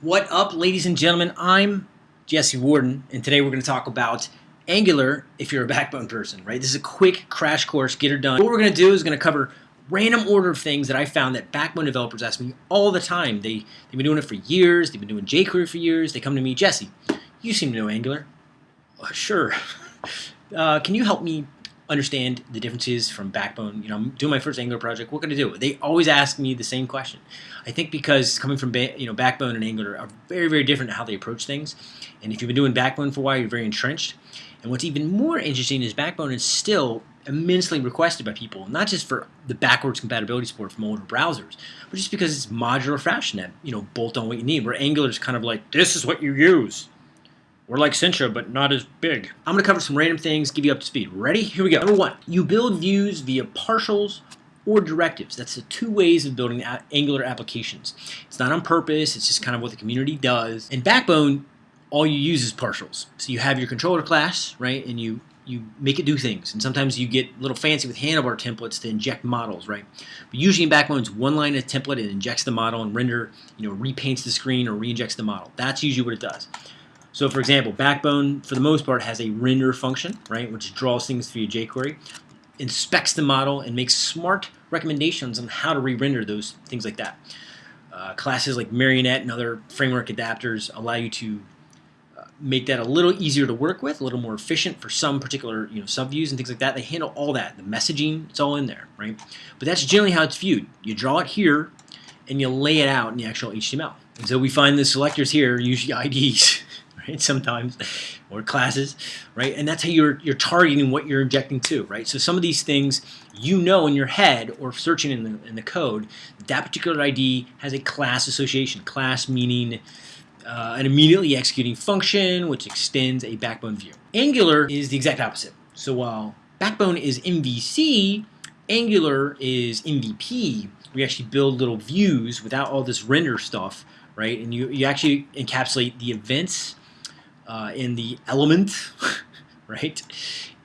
What up, ladies and gentlemen? I'm Jesse Warden, and today we're going to talk about Angular if you're a Backbone person, right? This is a quick crash course, get her done. What we're going to do is going to cover random order of things that I found that Backbone developers ask me all the time. They, they've been doing it for years. They've been doing jQuery for years. They come to me, Jesse, you seem to know Angular. Uh, sure. Uh, can you help me understand the differences from Backbone. You know, I'm doing my first Angular project. What can I do? They always ask me the same question. I think because coming from you know Backbone and Angular are very very different in how they approach things. And if you've been doing Backbone for a while, you're very entrenched. And what's even more interesting is Backbone is still immensely requested by people, not just for the backwards compatibility support from older browsers, but just because it's modular fashion that you know bolt on what you need. Where Angular is kind of like this is what you use. We're like Sintra, but not as big. I'm to cover some random things, give you up to speed. Ready? Here we go. Number one, you build views via partials or directives. That's the two ways of building Angular applications. It's not on purpose. It's just kind of what the community does. In Backbone, all you use is partials. So you have your controller class, right, and you you make it do things. And sometimes you get a little fancy with handlebar templates to inject models, right? But usually in Backbone, it's one line of template. It injects the model and render, you know, repaints the screen or re-injects the model. That's usually what it does. So for example, Backbone, for the most part, has a render function, right, which draws things via jQuery, inspects the model, and makes smart recommendations on how to re-render those, things like that. Uh, classes like Marionette and other framework adapters allow you to uh, make that a little easier to work with, a little more efficient for some particular you know subviews and things like that. They handle all that. The messaging, it's all in there, right? But that's generally how it's viewed. You draw it here, and you lay it out in the actual HTML. And so we find the selectors here, usually IDs, right? Sometimes, or classes, right? And that's how you're you're targeting what you're injecting to, right? So some of these things you know in your head or searching in the in the code, that particular ID has a class association. Class meaning uh, an immediately executing function which extends a backbone view. Angular is the exact opposite. So while Backbone is MVC, Angular is MVP. We actually build little views without all this render stuff, right? And you, you actually encapsulate the events uh, in the element, right?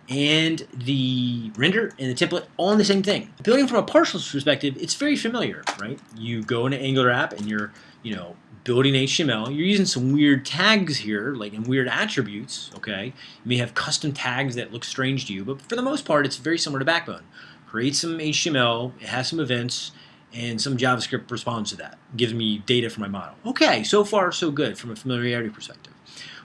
And the render and the template all in the same thing. Building from a partials perspective, it's very familiar, right? You go into Angular app and you're, you know, building HTML. You're using some weird tags here, like in weird attributes, okay? You may have custom tags that look strange to you, but for the most part, it's very similar to Backbone. Create some HTML, it has some events, and some JavaScript responds to that. gives me data for my model. Okay, so far so good from a familiarity perspective.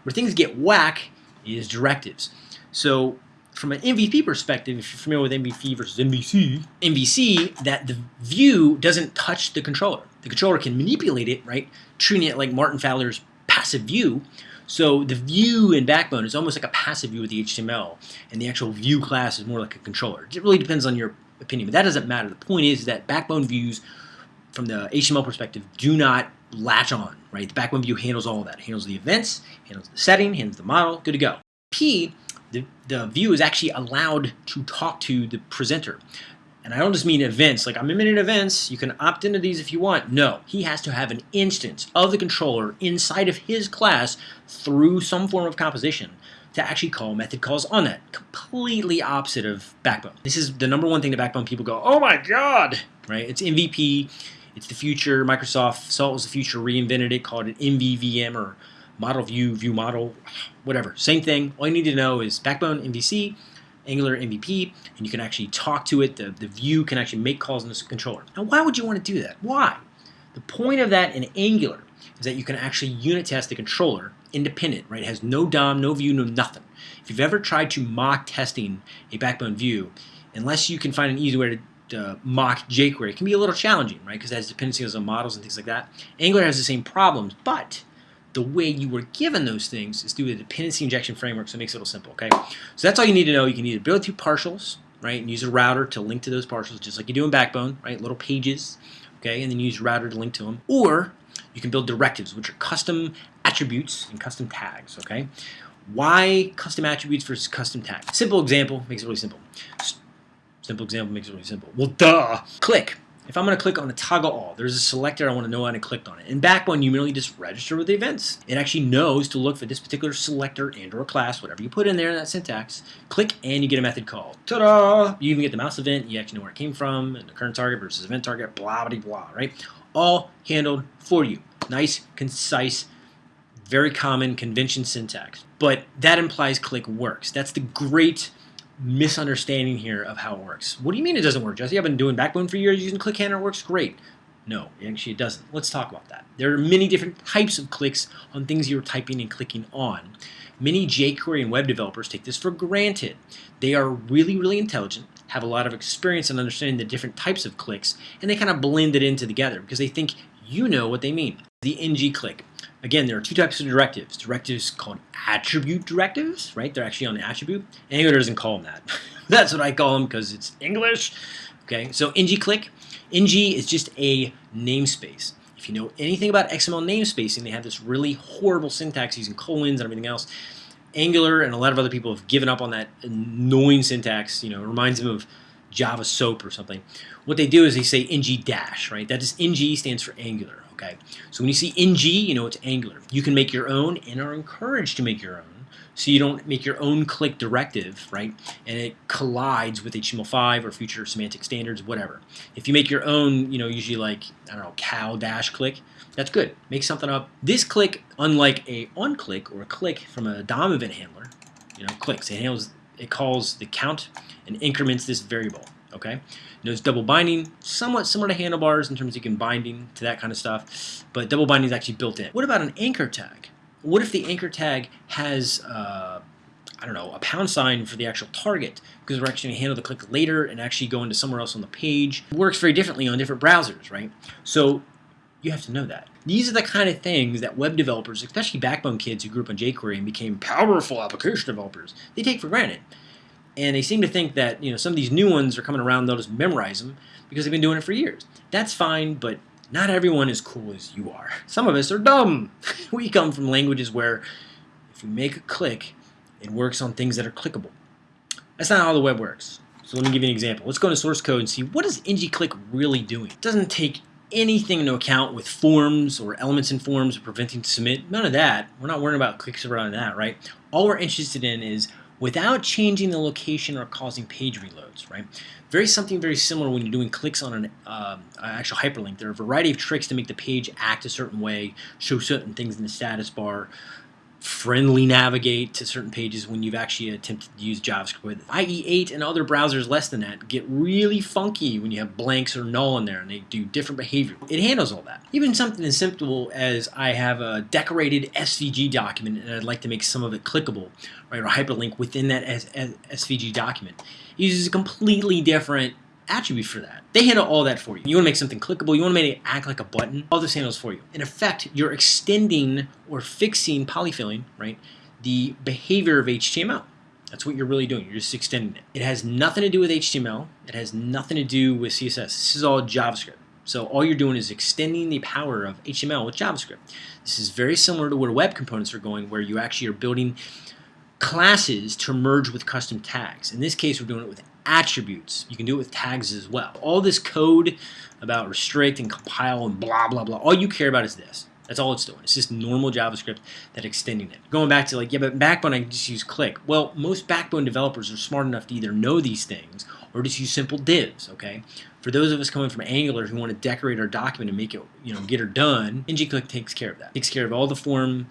Where things get whack is directives. So from an MVP perspective, if you're familiar with MVP versus MVC, MVC, that the view doesn't touch the controller. The controller can manipulate it, right? Treating it like Martin Fowler's passive view. So the view in Backbone is almost like a passive view with the HTML, and the actual view class is more like a controller. It really depends on your opinion, but that doesn't matter. The point is that Backbone views, from the HTML perspective, do not latch on, right? The Backbone view handles all of that. It handles the events, handles the setting, handles the model, good to go. P, the, the view is actually allowed to talk to the presenter. And I don't just mean events, like I'm in events, you can opt into these if you want. No, he has to have an instance of the controller inside of his class through some form of composition to actually call method calls on that. Completely opposite of Backbone. This is the number one thing that Backbone people go, oh my god, right? It's MVP, it's the future. Microsoft saw it was the future, reinvented it, called it MVVM or model view, view model, whatever. Same thing. All you need to know is Backbone, MVC, Angular MVP, and you can actually talk to it. The, the view can actually make calls in this controller. Now, why would you want to do that? Why? The point of that in Angular is that you can actually unit test the controller independent, right? It has no DOM, no view, no nothing. If you've ever tried to mock testing a Backbone view, unless you can find an easy way to uh, mock jQuery. It can be a little challenging, right? Because it has dependencies on models and things like that. Angular has the same problems, but the way you were given those things is through a dependency injection framework, so it makes it a little simple, okay? So that's all you need to know. You can either build through partials, right, and use a router to link to those partials, just like you do in Backbone, right? Little pages, okay, and then use router to link to them. Or you can build directives, which are custom attributes and custom tags, okay? Why custom attributes versus custom tags? Simple example makes it really simple. Simple example makes it really simple. Well, duh. Click. If I'm going to click on a toggle all, there's a selector I want to know when I clicked on it. In Backbone, you merely just register with the events. It actually knows to look for this particular selector and or class, whatever you put in there in that syntax. Click and you get a method call. Ta-da! You even get the mouse event. You actually know where it came from and the current target versus event target, blah, blah, blah, right? All handled for you. Nice, concise, very common convention syntax. But that implies click works. That's the great misunderstanding here of how it works. What do you mean it doesn't work, Jesse? I've been doing Backbone for years using click handler. It works great. No, actually it doesn't. Let's talk about that. There are many different types of clicks on things you're typing and clicking on. Many jQuery and web developers take this for granted. They are really, really intelligent, have a lot of experience in understanding the different types of clicks, and they kind of blend it into together because they think you know what they mean. The ng click. Again, there are two types of directives. Directives called attribute directives, right? They're actually on the attribute. Angular doesn't call them that. That's what I call them because it's English. Okay, so ng click. ng is just a namespace. If you know anything about XML namespacing, they have this really horrible syntax using colons and everything else. Angular and a lot of other people have given up on that annoying syntax. You know, it reminds them of Java SOAP or something. What they do is they say ng dash, right? That is ng stands for Angular, okay? So when you see ng, you know it's Angular. You can make your own and are encouraged to make your own so you don't make your own click directive, right? And it collides with HTML5 or future semantic standards, whatever. If you make your own, you know, usually like, I don't know, cow dash click, that's good. Make something up. This click, unlike a on click or a click from a DOM event handler, you know, clicks. It handles, it calls the count and increments this variable, okay? Knows double binding, somewhat similar to handlebars in terms of you can binding to that kind of stuff, but double binding is actually built in. What about an anchor tag? What if the anchor tag has, uh, I don't know, a pound sign for the actual target? Because we're actually going to handle the click later and actually go into somewhere else on the page. It works very differently on different browsers, right? So you have to know that. These are the kind of things that web developers, especially Backbone kids who grew up on jQuery and became powerful application developers, they take for granted. And they seem to think that you know some of these new ones are coming around, they'll just memorize them because they've been doing it for years. That's fine, but not everyone is cool as you are. Some of us are dumb. we come from languages where if you make a click, it works on things that are clickable. That's not how the web works. So let me give you an example. Let's go into source code and see what is ng-click really doing. It doesn't take anything into account with forms or elements in forms or preventing submit. None of that. We're not worrying about clicks around that, right? All we're interested in is without changing the location or causing page reloads, right? Very something very similar when you're doing clicks on an uh, actual hyperlink. There are a variety of tricks to make the page act a certain way, show certain things in the status bar, friendly navigate to certain pages when you've actually attempted to use JavaScript with IE8 and other browsers less than that get really funky when you have blanks or null in there and they do different behavior. It handles all that. Even something as simple as I have a decorated SVG document and I'd like to make some of it clickable, right, or hyperlink within that as SVG document. It uses a completely different attribute for that. They handle all that for you. You want to make something clickable, you want to make it act like a button, all this handles for you. In effect, you're extending or fixing polyfilling, right, the behavior of HTML. That's what you're really doing. You're just extending it. It has nothing to do with HTML. It has nothing to do with CSS. This is all JavaScript. So all you're doing is extending the power of HTML with JavaScript. This is very similar to where web components are going, where you actually are building classes to merge with custom tags. In this case, we're doing it with attributes. You can do it with tags as well. All this code about restrict and compile and blah, blah, blah, all you care about is this. That's all it's doing. It's just normal JavaScript that extending it. Going back to like, yeah, but Backbone, I just use click. Well, most Backbone developers are smart enough to either know these things or just use simple divs, okay? For those of us coming from Angular who want to decorate our document and make it, you know, get her done, ng-click takes care of that. Takes care of all the form,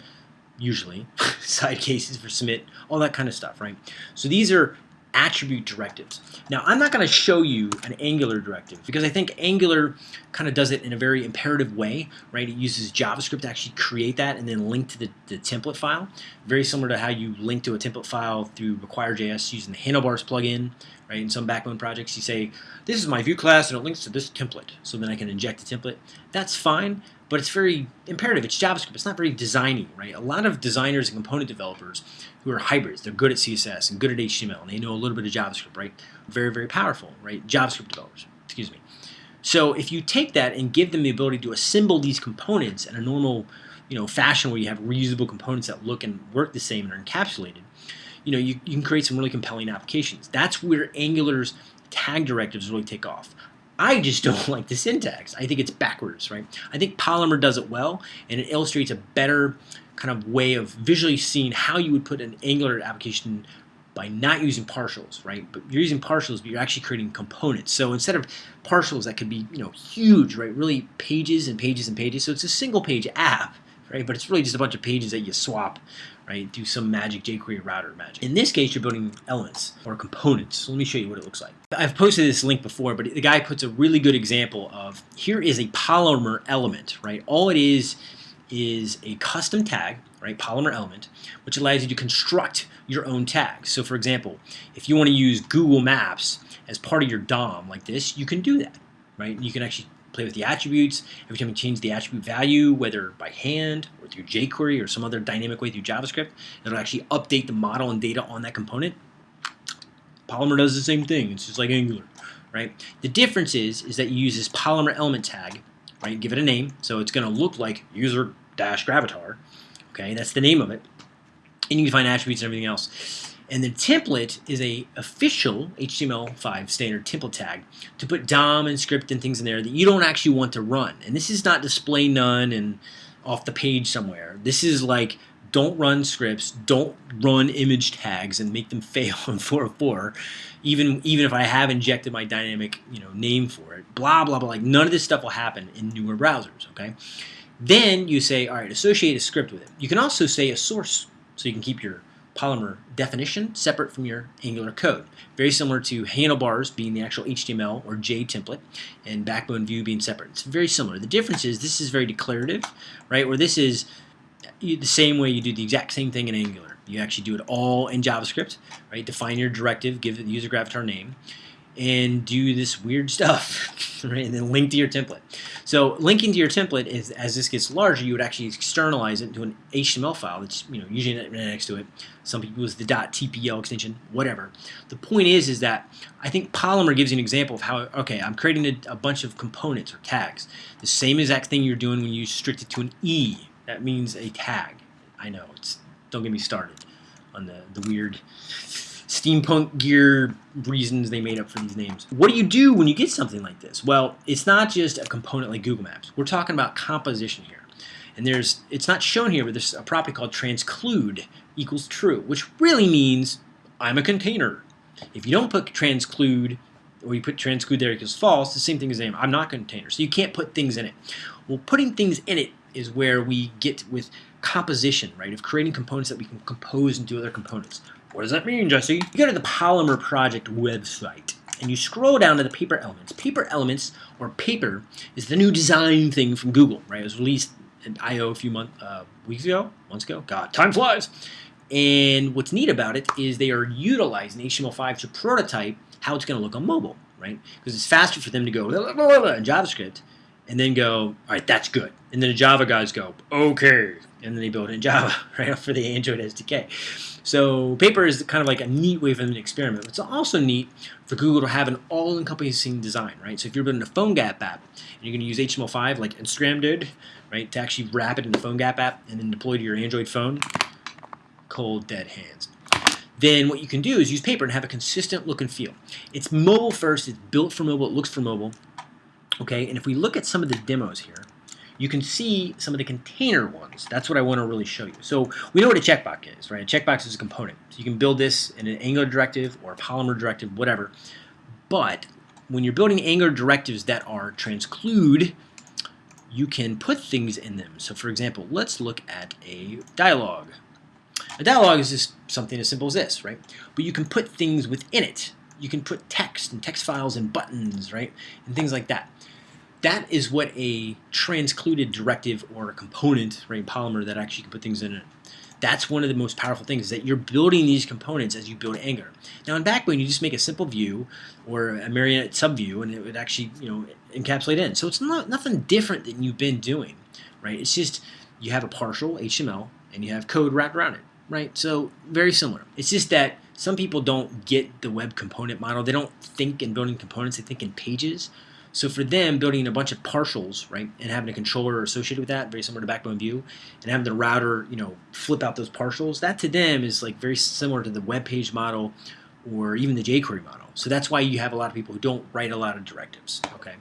usually, side cases for submit, all that kind of stuff, right? So these are attribute directives. Now, I'm not going to show you an Angular directive because I think Angular kind of does it in a very imperative way, right? It uses JavaScript to actually create that and then link to the, the template file. Very similar to how you link to a template file through Require.js using the Handlebars plugin, right? In some Backbone projects, you say, this is my view class and it links to this template. So then I can inject the template. That's fine, but it's very imperative. It's JavaScript. It's not very designy, right? A lot of designers and component developers who are hybrids, they're good at CSS and good at HTML, and they know a little bit of JavaScript, right? Very, very powerful, right? JavaScript developers, excuse me. So if you take that and give them the ability to assemble these components in a normal, you know, fashion where you have reusable components that look and work the same and are encapsulated, you know, you, you can create some really compelling applications. That's where Angular's tag directives really take off. I just don't like the syntax. I think it's backwards, right? I think Polymer does it well, and it illustrates a better kind of way of visually seeing how you would put an Angular application by not using partials, right? But you're using partials, but you're actually creating components. So instead of partials that could be, you know, huge, right? Really pages and pages and pages. So it's a single page app, right? But it's really just a bunch of pages that you swap, right? Do some magic jQuery router magic. In this case, you're building elements or components. So let me show you what it looks like. I've posted this link before, but the guy puts a really good example of here is a Polymer element, right? All it is is a custom tag, right, Polymer element, which allows you to construct your own tags. So for example, if you want to use Google Maps as part of your DOM like this, you can do that, right? You can actually play with the attributes. Every time you change the attribute value, whether by hand or through jQuery or some other dynamic way through JavaScript, it'll actually update the model and data on that component. Polymer does the same thing. It's just like Angular, right? The difference is, is that you use this Polymer element tag right? Give it a name. So it's going to look like user dash. Okay, that's the name of it. And you can find attributes and everything else. And the template is a official HTML5 standard template tag to put DOM and script and things in there that you don't actually want to run. And this is not display none and off the page somewhere. This is like don't run scripts, don't run image tags and make them fail in 404, even even if I have injected my dynamic you know name for it. Blah blah blah. Like none of this stuff will happen in newer browsers. Okay. Then you say, all right, associate a script with it. You can also say a source, so you can keep your Polymer definition separate from your Angular code. Very similar to handlebars being the actual HTML or J template and backbone view being separate. It's very similar. The difference is this is very declarative, right? Where this is the same way you do the exact same thing in Angular. You actually do it all in JavaScript, right? Define your directive, give the user gravatar name, and do this weird stuff, right? And then link to your template. So linking to your template is, as this gets larger, you would actually externalize it into an HTML file that's you know usually next to it. Some people use the .tpl extension, whatever. The point is, is that I think Polymer gives you an example of how okay, I'm creating a, a bunch of components or tags. The same exact thing you're doing when you restrict it to an E that means a tag. I know. It's don't get me started on the, the weird steampunk gear reasons they made up for these names. What do you do when you get something like this? Well, it's not just a component like Google Maps. We're talking about composition here. And there's it's not shown here, but there's a property called transclude equals true, which really means I'm a container. If you don't put transclude or you put transclude there equals false, the same thing as name. I'm not a container. So you can't put things in it. Well, putting things in it is where we get with composition, right, of creating components that we can compose into other components. What does that mean, Jesse? You go to the Polymer Project website, and you scroll down to the paper elements. Paper elements, or paper, is the new design thing from Google, right? It was released in I.O. a few months, uh, weeks ago, months ago. God, time flies. And what's neat about it is they are utilizing HTML5 to prototype how it's going to look on mobile, right? Because it's faster for them to go in JavaScript and then go, all right, that's good. And then the Java guys go, okay. And then they build it in Java, right, for the Android SDK. So Paper is kind of like a neat way for them to experiment. It's also neat for Google to have an all-encompassing design, right? So if you're building a PhoneGap app, and you're going to use HTML5 like Instagram did, right, to actually wrap it in the PhoneGap app and then deploy to your Android phone, cold dead hands then what you can do is use paper and have a consistent look and feel. It's mobile first, it's built for mobile, it looks for mobile, Okay, and if we look at some of the demos here, you can see some of the container ones. That's what I want to really show you. So we know what a checkbox is, right? A checkbox is a component. So you can build this in an Angular directive or a Polymer directive, whatever. But when you're building Angular directives that are transclude, you can put things in them. So for example, let's look at a dialog. A dialog is just something as simple as this, right? But you can put things within it. You can put text and text files and buttons, right? And things like that that is what a transcluded directive or a component, right, Polymer that actually can put things in it. That's one of the most powerful things is that you're building these components as you build Angular. Now in Backbone, you just make a simple view or a marionette subview, and it would actually, you know, encapsulate in. So it's not nothing different than you've been doing, right? It's just you have a partial HTML and you have code wrapped around it, right? So very similar. It's just that some people don't get the web component model. They don't think in building components. They think in pages. So for them, building a bunch of partials, right, and having a controller associated with that, very similar to Backbone View, and having the router, you know, flip out those partials, that to them is like very similar to the web page model or even the jQuery model. So that's why you have a lot of people who don't write a lot of directives, okay?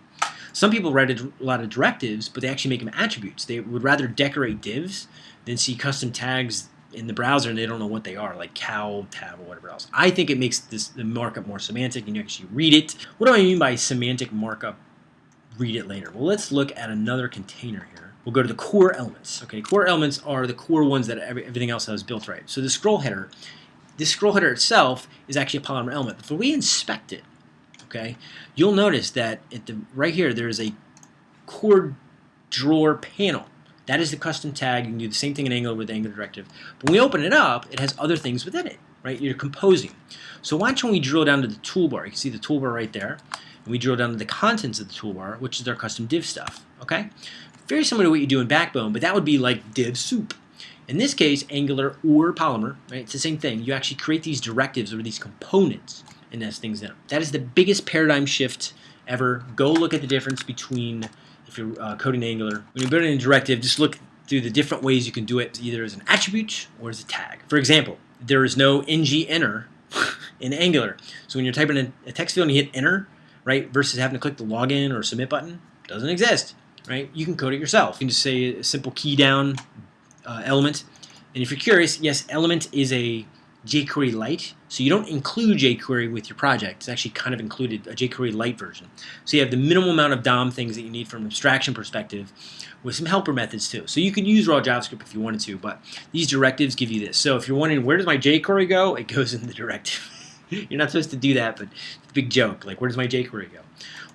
Some people write a lot of directives, but they actually make them attributes. They would rather decorate divs than see custom tags in the browser and they don't know what they are, like cow, tab, or whatever else. I think it makes this the markup more semantic and you actually read it. What do I mean by semantic markup? Read it later. Well, let's look at another container here. We'll go to the core elements. Okay, core elements are the core ones that every, everything else has built right. So the scroll header, this scroll header itself is actually a Polymer element. If we inspect it, okay, you'll notice that at the right here there is a core drawer panel. That is the custom tag. You can do the same thing in Angular with Angular Directive. But when we open it up, it has other things within it, right? You're composing. So why don't we drill down to the toolbar? You can see the toolbar right there. And we drill down to the contents of the toolbar, which is our custom div stuff, okay? Very similar to what you do in Backbone, but that would be like div soup. In this case, Angular or Polymer, right? It's the same thing. You actually create these directives or these components and nest things in them. That is the biggest paradigm shift ever. Go look at the difference between if you're uh, coding Angular. When you're building a directive, just look through the different ways you can do it, either as an attribute or as a tag. For example, there is no ng enter in Angular. So when you're typing in a text field and you hit enter, right, versus having to click the login or submit button, doesn't exist, right? You can code it yourself. You can just say a simple key down uh, element. And if you're curious, yes, element is a jQuery Lite. So you don't include jQuery with your project. It's actually kind of included a jQuery Lite version. So you have the minimal amount of DOM things that you need from an abstraction perspective with some helper methods too. So you could use raw JavaScript if you wanted to, but these directives give you this. So if you're wondering where does my jQuery go, it goes in the directive. you're not supposed to do that, but it's a big joke. Like where does my jQuery go?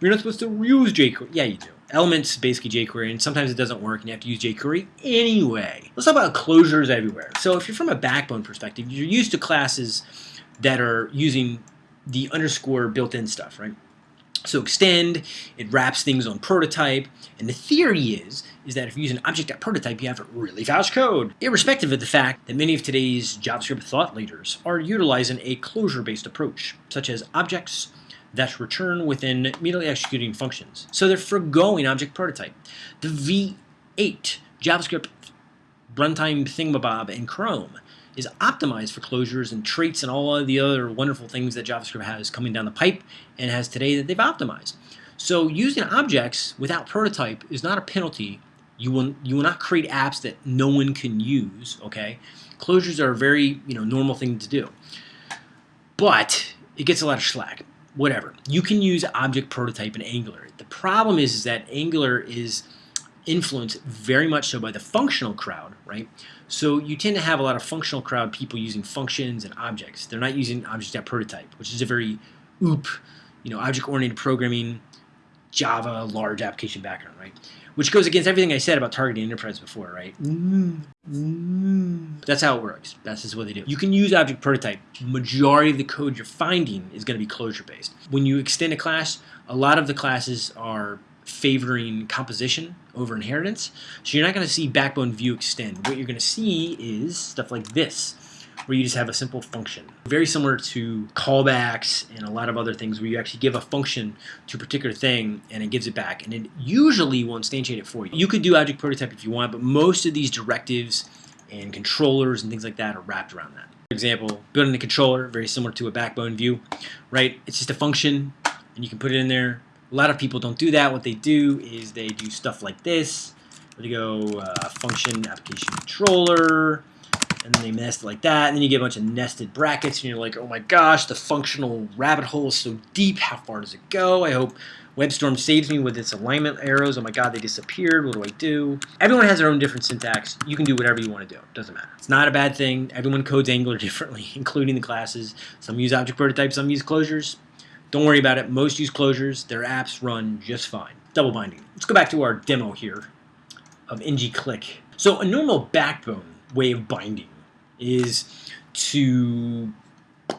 You're not supposed to use jQuery. Yeah, you do. Elements basically jQuery, and sometimes it doesn't work, and you have to use jQuery anyway. Let's talk about closures everywhere. So if you're from a backbone perspective, you're used to classes that are using the underscore built-in stuff, right? So extend, it wraps things on prototype, and the theory is, is that if you use an object.prototype, you have really fast code, irrespective of the fact that many of today's JavaScript thought leaders are utilizing a closure-based approach, such as objects, that return within immediately executing functions. So they're foregoing object prototype. The V8 JavaScript runtime thingamabob in Chrome is optimized for closures and traits and all of the other wonderful things that JavaScript has coming down the pipe and has today that they've optimized. So using objects without prototype is not a penalty. You will, you will not create apps that no one can use, okay? Closures are a very you know, normal thing to do. But it gets a lot of slack whatever. You can use object prototype in Angular. The problem is, is that Angular is influenced very much so by the functional crowd, right? So you tend to have a lot of functional crowd people using functions and objects. They're not using object.prototype, which is a very OOP, you know, object-oriented programming, Java, large application background, right? Which goes against everything I said about targeting enterprise before, right? Mm-hmm. That's how it works. That's just what they do. You can use object prototype. Majority of the code you're finding is going to be closure based. When you extend a class, a lot of the classes are favoring composition over inheritance. So you're not going to see backbone view extend. What you're going to see is stuff like this where you just have a simple function. Very similar to callbacks and a lot of other things where you actually give a function to a particular thing and it gives it back. And it usually will instantiate it for you. You could do object prototype if you want, but most of these directives and controllers and things like that are wrapped around that. For example, building a controller, very similar to a backbone view, right? It's just a function and you can put it in there. A lot of people don't do that. What they do is they do stuff like this. Where they go uh, function application controller, and then they nest it like that, and then you get a bunch of nested brackets, and you're like, oh my gosh, the functional rabbit hole is so deep, how far does it go? I hope WebStorm saves me with its alignment arrows. Oh my god, they disappeared. What do I do? Everyone has their own different syntax. You can do whatever you want to do. It doesn't matter. It's not a bad thing. Everyone codes Angular differently, including the classes. Some use object prototypes, some use closures. Don't worry about it. Most use closures. Their apps run just fine. Double binding. Let's go back to our demo here of ng-click. So a normal backbone way of binding is to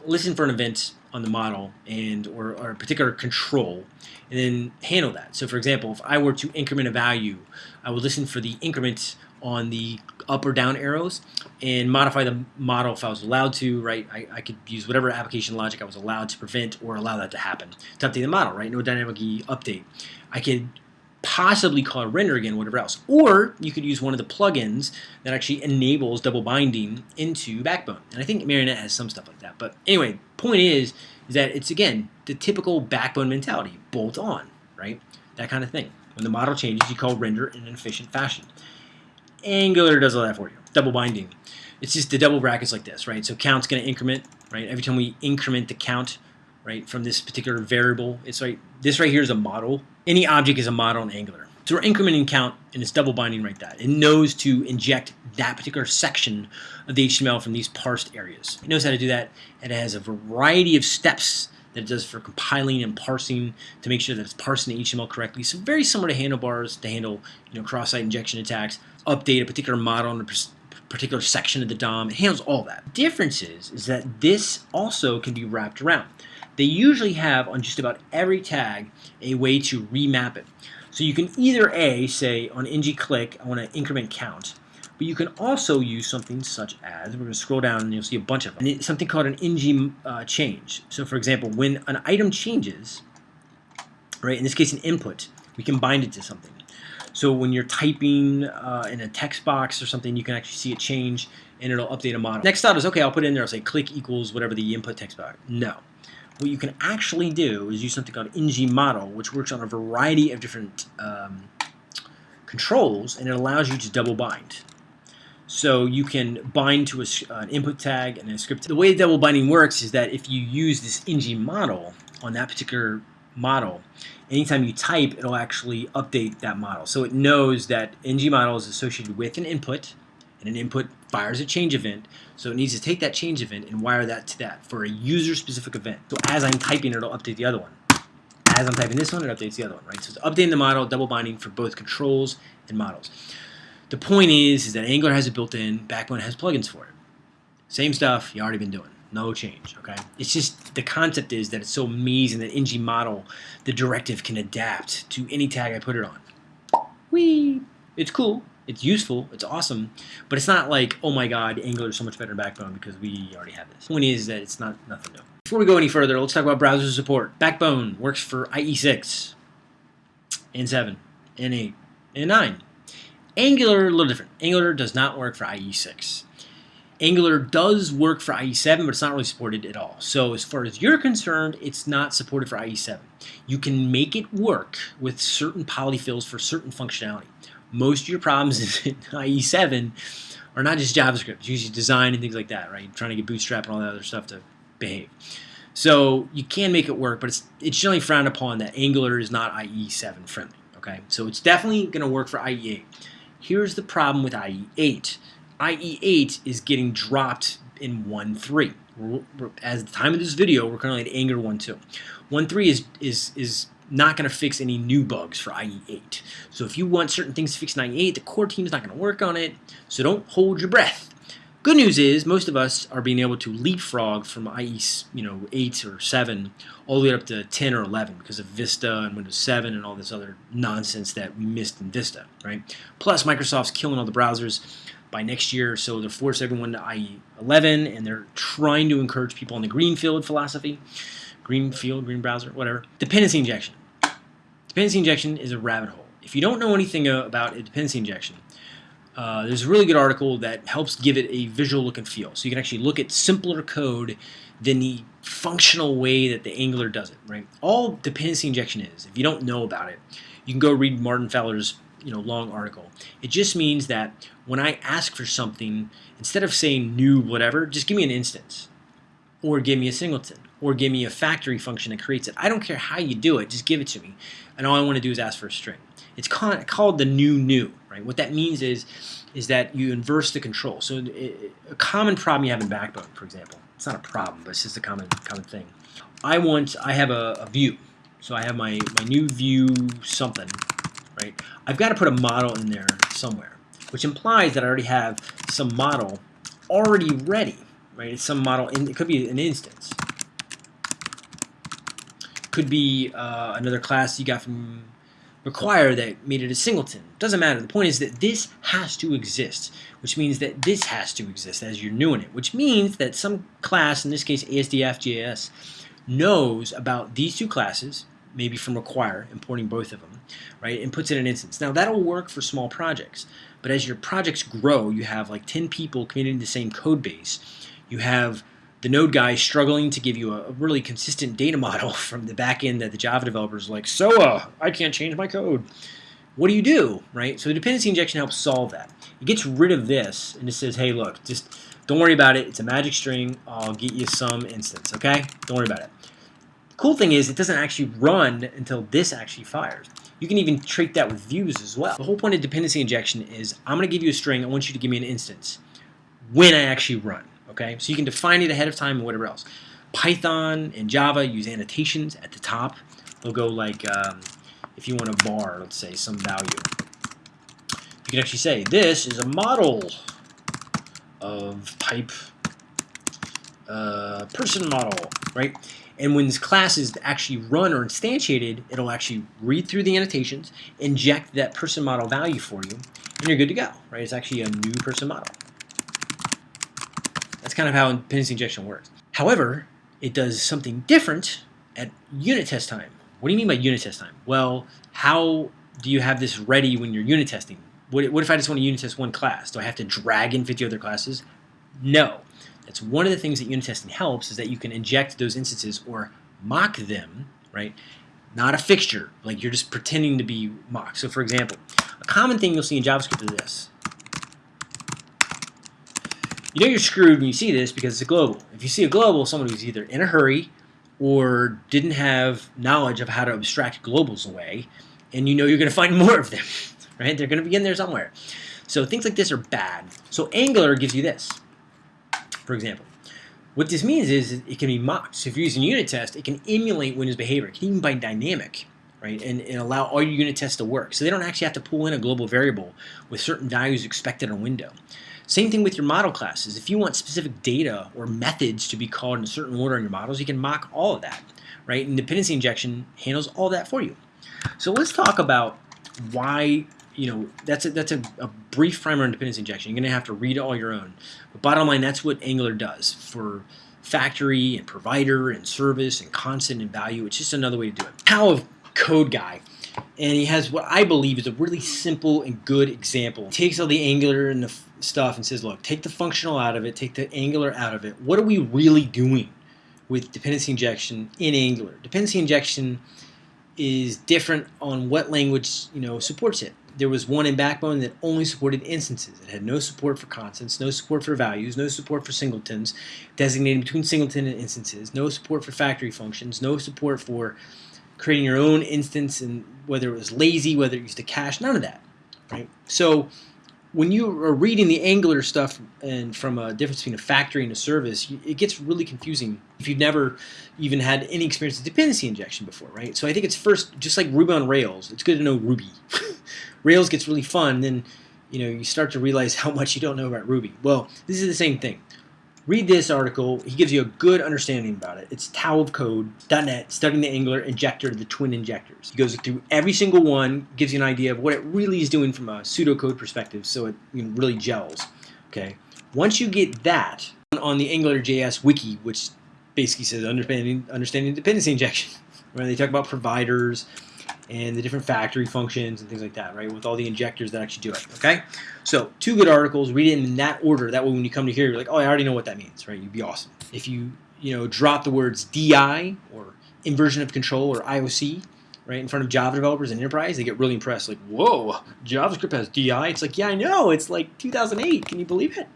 listen for an event on the model and or, or, a particular control and then handle that. So for example, if I were to increment a value, I would listen for the increment on the up or down arrows and modify the model if I was allowed to, right? I, I could use whatever application logic I was allowed to prevent or allow that to happen to update the model, right? No dynamic update. I could possibly call render again, whatever else. Or you could use one of the plugins that actually enables double binding into Backbone. And I think Marionette has some stuff like that. But anyway, point is, is that it's, again, the typical Backbone mentality, bolt on, right? That kind of thing. When the model changes, you call render in an efficient fashion. Angular does all that for you. Double binding. it's just the double brackets like this, right? So count's going to increment, right? Every time we increment the count, right, from this particular variable, it's right. This right here is a model. Any object is a model in Angular. So we're incrementing count, and it's double binding right that. It knows to inject that particular section of the HTML from these parsed areas. It knows how to do that, and it has a variety of steps that it does for compiling and parsing to make sure that it's parsing the HTML correctly. So very similar to handlebars to handle you know cross-site injection attacks, update a particular model in a particular section of the DOM. It handles all that. The Difference is, is that this also can be wrapped around. They usually have on just about every tag a way to remap it. So you can either A, say on ng click, I want to increment count, but you can also use something such as, we're going to scroll down and you'll see a bunch of them, something called an ng uh, change. So for example, when an item changes, right, in this case an input, we can bind it to something. So when you're typing uh, in a text box or something, you can actually see it change and it'll update a model. Next thought is, okay, I'll put in there, I'll say click equals whatever the input text box. No. What you can actually do is use something called ng model, which works on a variety of different um, controls, and it allows you to double bind. So you can bind to a, an input tag and a script. The way double binding works is that if you use this ng model on that particular model, anytime you type, it'll actually update that model. So it knows that ng model is associated with an input, and an input fires a change event. So it needs to take that change event and wire that to that for a user-specific event. So as I'm typing, it'll update the other one. As I'm typing this one, it updates the other one, right? So it's updating the model, double binding for both controls and models. The point is, is that Angular has it built in, Backbone has plugins for it. Same stuff you already been doing. No change, okay? It's just the concept is that it's so amazing that ng model, the directive can adapt to any tag I put it on. Whee! It's cool. It's useful. It's awesome. But it's not like, oh my god, Angular is so much better than Backbone because we already have this. The point is that it's not nothing new. Before we go any further, let's talk about browser support. Backbone works for IE6, N7, N8, and 9. Angular, a little different. Angular does not work for IE6. Angular does work for IE7, but it's not really supported at all. So as far as you're concerned, it's not supported for IE7. You can make it work with certain polyfills for certain functionality. Most of your problems in IE7 are not just JavaScript. It's usually design and things like that, right? Trying to get Bootstrap and all that other stuff to behave. So you can make it work, but it's, it's generally frowned upon that Angular is not IE7 friendly, okay? So it's definitely going to work for IE8. Here's the problem with IE8. IE8 is getting dropped in 1.3. As the time of this video, we're currently at Angular 1.2. 1.3 is, is, is not going to fix any new bugs for IE8. So if you want certain things to fix in IE8, the core team is not going to work on it, so don't hold your breath. Good news is most of us are being able to leapfrog from IE you know 8 or 7 all the way up to 10 or 11 because of Vista and Windows 7 and all this other nonsense that we missed in Vista, right? Plus Microsoft's killing all the browsers by next year, so they're force everyone to IE 11 and they're trying to encourage people on the greenfield philosophy, greenfield, green browser, whatever. Dependency injection. Dependency injection is a rabbit hole. If you don't know anything about a dependency injection, uh, there's a really good article that helps give it a visual look and feel. So you can actually look at simpler code than the functional way that the Angular does it, right? All dependency injection is, if you don't know about it, you can go read Martin Fowler's you know long article. It just means that when I ask for something, instead of saying new whatever, just give me an instance, or give me a singleton, or give me a factory function that creates it. I don't care how you do it, just give it to me, and all I want to do is ask for a string. It's called, the new new, right? What that means is is that you inverse the control. So a common problem you have in Backbone, for example, it's not a problem, but it's just a common common thing. I want I have a, a view, so I have my my new view something, right? I've got to put a model in there somewhere, which implies that I already have some model already ready, right? It's some model, in, it could be an instance. Could be uh, another class you got from require that made it a singleton. Doesn't matter. The point is that this has to exist, which means that this has to exist as you're new in it, which means that some class, in this case ASDF knows about these two classes, maybe from require, importing both of them, right, and puts in an instance. Now that'll work for small projects, but as your projects grow, you have like 10 people committing to the same code base. You have the node guy struggling to give you a, really consistent data model from the back end that the Java developers like, so uh, I can't change my code. What do you do, right? So the dependency injection helps solve that. It gets rid of this and it says, hey, look, just Don't worry about it. It's a magic string. I'll get you some instance, okay? Don't worry about it. The cool thing is it doesn't actually run until this actually fires. You can even treat that with views as well. The whole point of dependency injection is I'm going to give you a string. I want you to give me an instance when I actually run, okay? So you can define it ahead of time and whatever else. Python and Java use annotations at the top. They'll go like, um, if you want a var, let's say, some value. You can actually say, this is a model of type uh, person model, right? And when this class is actually run or instantiated, it'll actually read through the annotations, inject that person model value for you, and you're good to go, right? It's actually a new person model. That's kind of how dependency injection works. However, it does something different at unit test time. What do you mean by unit test time? Well, how do you have this ready when you're unit testing? What, what if I just want to unit test one class? Do I have to drag in 50 other classes? No. That's one of the things that unit testing helps is that you can inject those instances or mock them, right? Not a fixture, like you're just pretending to be mocked. So for example, a common thing you'll see in JavaScript is this. You know you're screwed when you see this because it's a global. If you see a global, someone who's either in a hurry or didn't have knowledge of how to abstract globals away, and you know you're going to find more of them right? They're going to be in there somewhere. So things like this are bad. So Angular gives you this, for example. What this means is it can be mocked. So if you're using unit test, it can emulate Windows behavior. It can even by dynamic, right? And, and allow all your unit tests to work. So they don't actually have to pull in a global variable with certain values expected on window. Same thing with your model classes. If you want specific data or methods to be called in a certain order in your models, you can mock all of that, right? And dependency injection handles all that for you. So let's talk about why you know, that's a, that's a, a brief primer on dependency injection. You're going to have to read all your own. But bottom line, that's what Angular does for factory and provider and service and constant and value. It's just another way to do it. How code guy. And he has what I believe is a really simple and good example. He takes all the Angular and the stuff and says, look, take the functional out of it, take the Angular out of it. What are we really doing with dependency injection in Angular? Dependency injection is different on what language you know supports it there was one in Backbone that only supported instances. It had no support for constants, no support for values, no support for singletons, designating between singleton and instances, no support for factory functions, no support for creating your own instance and whether it was lazy, whether it used a cache, none of that. Right? So when you are reading the Angular stuff and from a difference between a factory and a service, it gets really confusing if you've never even had any experience with dependency injection before, right? So I think it's first, just like Ruby on Rails, it's good to know Ruby. Rails gets really fun, then you know you start to realize how much you don't know about Ruby. Well, this is the same thing. Read this article. He gives you a good understanding about it. It's taoofcode.net, studying the Angular injector, the twin injectors. He goes through every single one, gives you an idea of what it really is doing from a pseudocode perspective, so it you know, really gels. Okay. Once you get that on the AngularJS wiki, which basically says understanding understanding dependency injection, where they talk about providers, and the different factory functions and things like that, right? With all the injectors that actually do it, okay? So two good articles, read it in that order. That way when you come to here, you're like, oh, I already know what that means, right? You'd be awesome. If you, you know, drop the words DI or inversion of control or IOC, right, in front of Java developers and enterprise, they get really impressed. Like, whoa, JavaScript has DI. It's like, yeah, I know. It's like 2008. Can you believe it?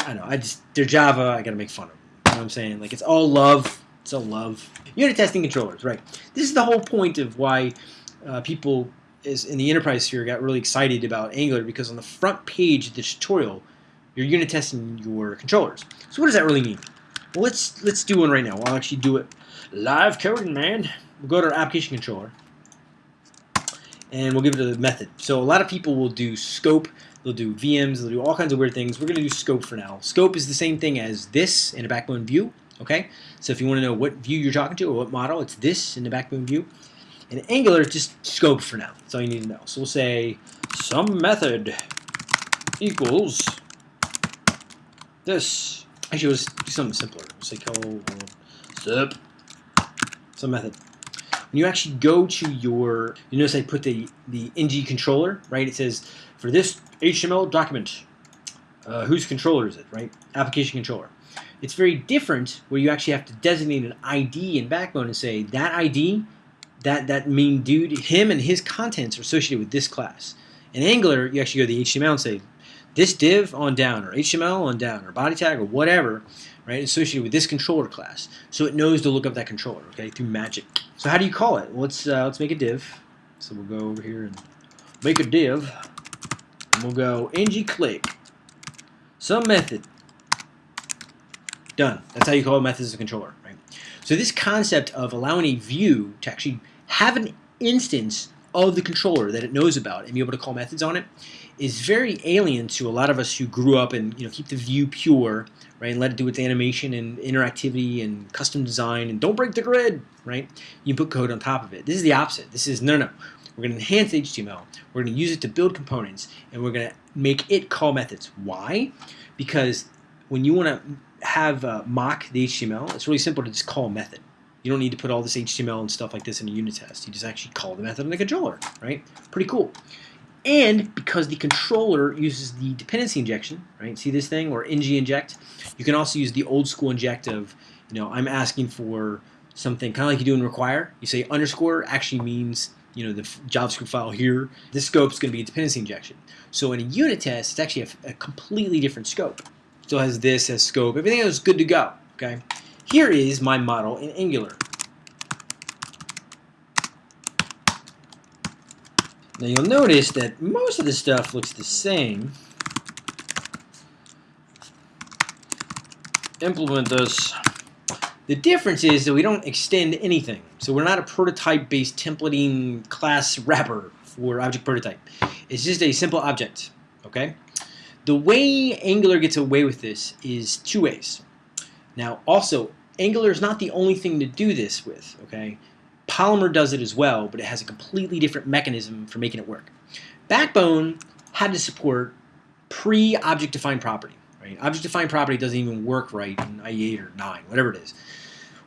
I don't know. I just, they're Java. I got to make fun of them. You know what I'm saying? Like, it's all love so love. Unit testing controllers, right. This is the whole point of why uh, people is in the enterprise sphere got really excited about Angular because on the front page of the tutorial, you're unit testing your controllers. So what does that really mean? Well, let's let's do one right now. I'll actually do it live coding, man. We'll go to our application controller, and we'll give it a method. So a lot of people will do scope, they'll do VMs, they'll do all kinds of weird things. We're going to do scope for now. Scope is the same thing as this in a backbone view. Okay, so if you want to know what view you're talking to or what model, it's this in the backbone view. And Angular, just scope for now. That's all you need to know. So we'll say some method equals this. Actually, let's do something simpler. We'll say call step some method. When you actually go to your, you notice I put the the ng controller, right? It says for this HTML document, uh, whose controller is it, right? Application controller. It's very different where you actually have to designate an ID in Backbone and say that ID, that, that mean dude, him and his contents are associated with this class. In Angular, you actually go to the HTML and say this div on down, or HTML on down, or body tag, or whatever, right, associated with this controller class. So it knows to look up that controller, okay, through magic. So how do you call it? Well, let's uh, let's make a div. So we'll go over here and make a div, and we'll go ng click some method. Done. That's how you call methods as a controller, right? So this concept of allowing a view to actually have an instance of the controller that it knows about and be able to call methods on it is very alien to a lot of us who grew up and you know keep the view pure, right, and let it do its animation and interactivity and custom design and don't break the grid, right? You put code on top of it. This is the opposite. This is no, no. We're going to enhance HTML. We're going to use it to build components, and we're going to make it call methods. Why? Because when you want to have uh, mock the HTML, it's really simple to just call a method. You don't need to put all this HTML and stuff like this in a unit test. You just actually call the method in the controller, right? Pretty cool. And because the controller uses the dependency injection, right? See this thing, or ng inject? You can also use the old school inject of, you know, I'm asking for something, kind of like you do in require. You say underscore actually means, you know, the JavaScript file here. This scope is going to be a dependency injection. So in a unit test, it's actually a, a completely different scope. Still has this as scope. Everything is good to go, okay? Here is my model in Angular. Now you'll notice that most of the stuff looks the same. Implement this. The difference is that we don't extend anything. So we're not a prototype-based templating class wrapper for object prototype. It's just a simple object, okay? The way Angular gets away with this is two ways. Now, also, Angular is not the only thing to do this with, okay? Polymer does it as well, but it has a completely different mechanism for making it work. Backbone had to support pre-object-defined property, right? Object-defined property doesn't even work right in IE8 or 9, whatever it is.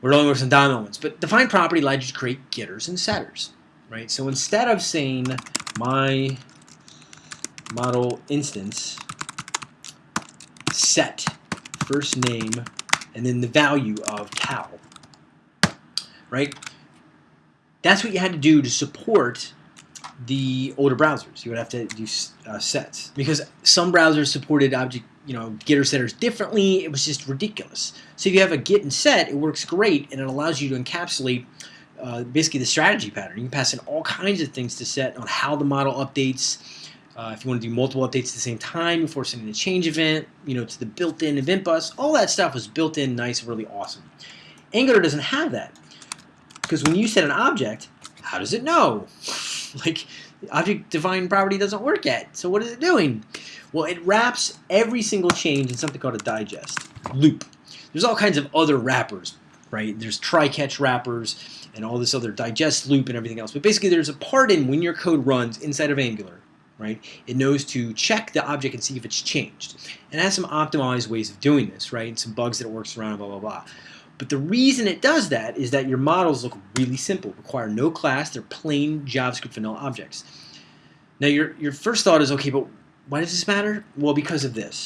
We're only works in DOM elements, but defined property allowed you to create getters and setters, right? So instead of saying my model instance set first name and then the value of cow. Right? That's what you had to do to support the older browsers. You would have to do uh, sets because some browsers supported object, you know, getter setters differently. It was just ridiculous. So if you have a get and set, it works great and it allows you to encapsulate uh, basically the strategy pattern. You can pass in all kinds of things to set on how the model updates, uh, if you want to do multiple updates at the same time before sending a change event, you know, to the built-in event bus, all that stuff was built in nice, and really awesome. Angular doesn't have that. Because when you set an object, how does it know? like, object defined property doesn't work yet. So what is it doing? Well, it wraps every single change in something called a digest loop. There's all kinds of other wrappers, right? There's try-catch wrappers and all this other digest loop and everything else. But basically, there's a part in when your code runs inside of Angular right? It knows to check the object and see if it's changed. And it has some optimized ways of doing this, right? And some bugs that it works around, blah, blah, blah. But the reason it does that is that your models look really simple, require no class, they're plain JavaScript vanilla objects. Now your, your first thought is, okay, but why does this matter? Well, because of this.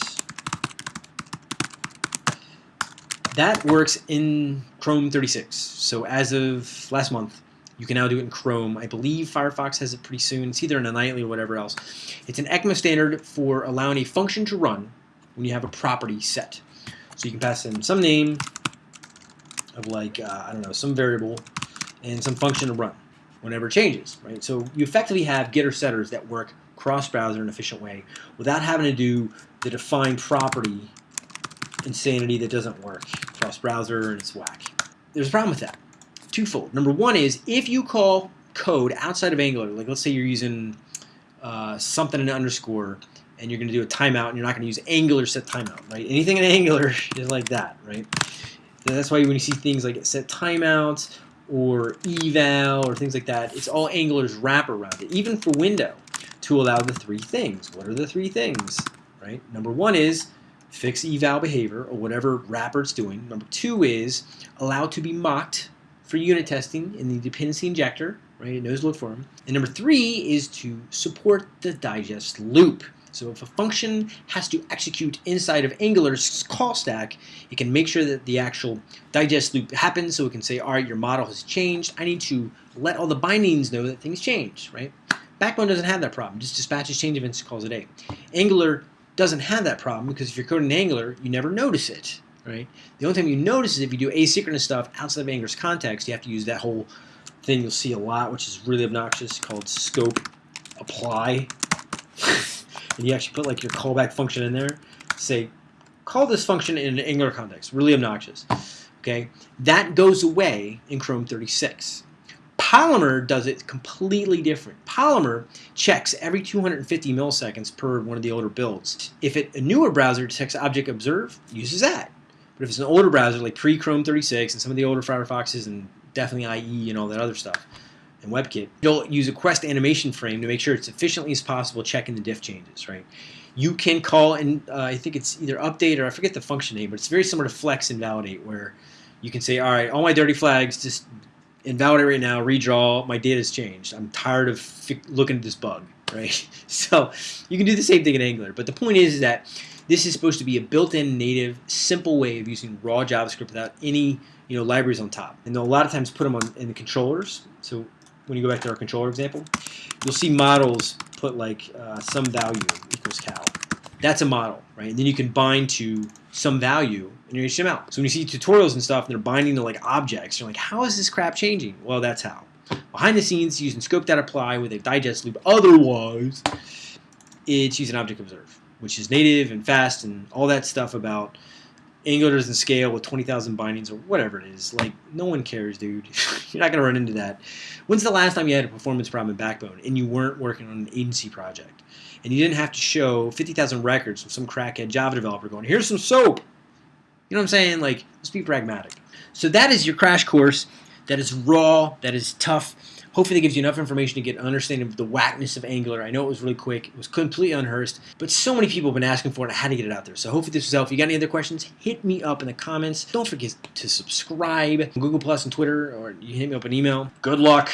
That works in Chrome 36. So as of last month, you can now do it in Chrome. I believe Firefox has it pretty soon. It's either in a nightly or whatever else. It's an ECMA standard for allowing a function to run when you have a property set. So you can pass in some name of like, uh, I don't know, some variable and some function to run whenever it changes, right? So you effectively have getter setters that work cross-browser in an efficient way without having to do the defined property insanity that doesn't work cross-browser and it's whack. There's a problem with that twofold. Number one is if you call code outside of Angular, like let's say you're using uh, something in underscore and you're going to do a timeout and you're not going to use Angular set timeout, right? Anything in Angular is like that, right? And that's why when you see things like set timeouts or eval or things like that, it's all Angular's wrap around it, even for window, to allow the three things. What are the three things, right? Number one is fix eval behavior or whatever wrapper it's doing. Number two is allow to be mocked for unit testing in the dependency injector, right? It knows to look for them. And number three is to support the digest loop. So if a function has to execute inside of Angular's call stack, it can make sure that the actual digest loop happens so it can say, all right, your model has changed. I need to let all the bindings know that things changed, right? Backbone doesn't have that problem. Just dispatches change events, calls a. Angular doesn't have that problem because if you're coding in Angular, you never notice it, right? The only time you notice is if you do asynchronous stuff outside of Angular's context, you have to use that whole thing you'll see a lot, which is really obnoxious, called scope apply. and you actually put like your callback function in there. Say, call this function in an Angular context. Really obnoxious. Okay, that goes away in Chrome 36. Polymer does it completely different. Polymer checks every 250 milliseconds per one of the older builds. If it, a newer browser detects object observe, uses that. But if it's an older browser like pre-Chrome 36 and some of the older Firefoxes and definitely IE and all that other stuff, and WebKit, you'll use request animation frame to make sure it's efficiently as possible checking the diff changes, right? You can call, and uh, I think it's either update or I forget the function name, but it's very similar to Flex invalidate, where you can say, all right, all my dirty flags, just invalidate right now, redraw, my data's changed. I'm tired of looking at this bug, right? So you can do the same thing in Angular, but the point is that this is supposed to be a built-in native, simple way of using raw JavaScript without any you know libraries on top. And they'll a lot of times put them on in the controllers. So when you go back to our controller example, you'll see models put like uh, some value equals cal. That's a model, right? And then you can bind to some value in your HTML. So when you see tutorials and stuff and they're binding to like objects, you're like, how is this crap changing? Well, that's how. Behind the scenes, using scope.apply with a digest loop. Otherwise, it's using object observe, which is native and fast and all that stuff about Angular doesn't scale with 20,000 bindings or whatever it is. Like, no one cares, dude. You're not going to run into that. When's the last time you had a performance problem in Backbone and you weren't working on an agency project? And you didn't have to show 50,000 records from some crackhead Java developer going, here's some soap. You know what I'm saying? Like, let's be pragmatic. So that is your crash course. That is raw. That is tough. Hopefully that gives you enough information to get an understanding of the whackness of Angular. I know it was really quick. It was completely unrehearsed, but so many people have been asking for it. I had to get it out there. So hopefully this was helpful. If you got any other questions, hit me up in the comments. Don't forget to subscribe on Google Plus and Twitter, or you hit me up an email. Good luck.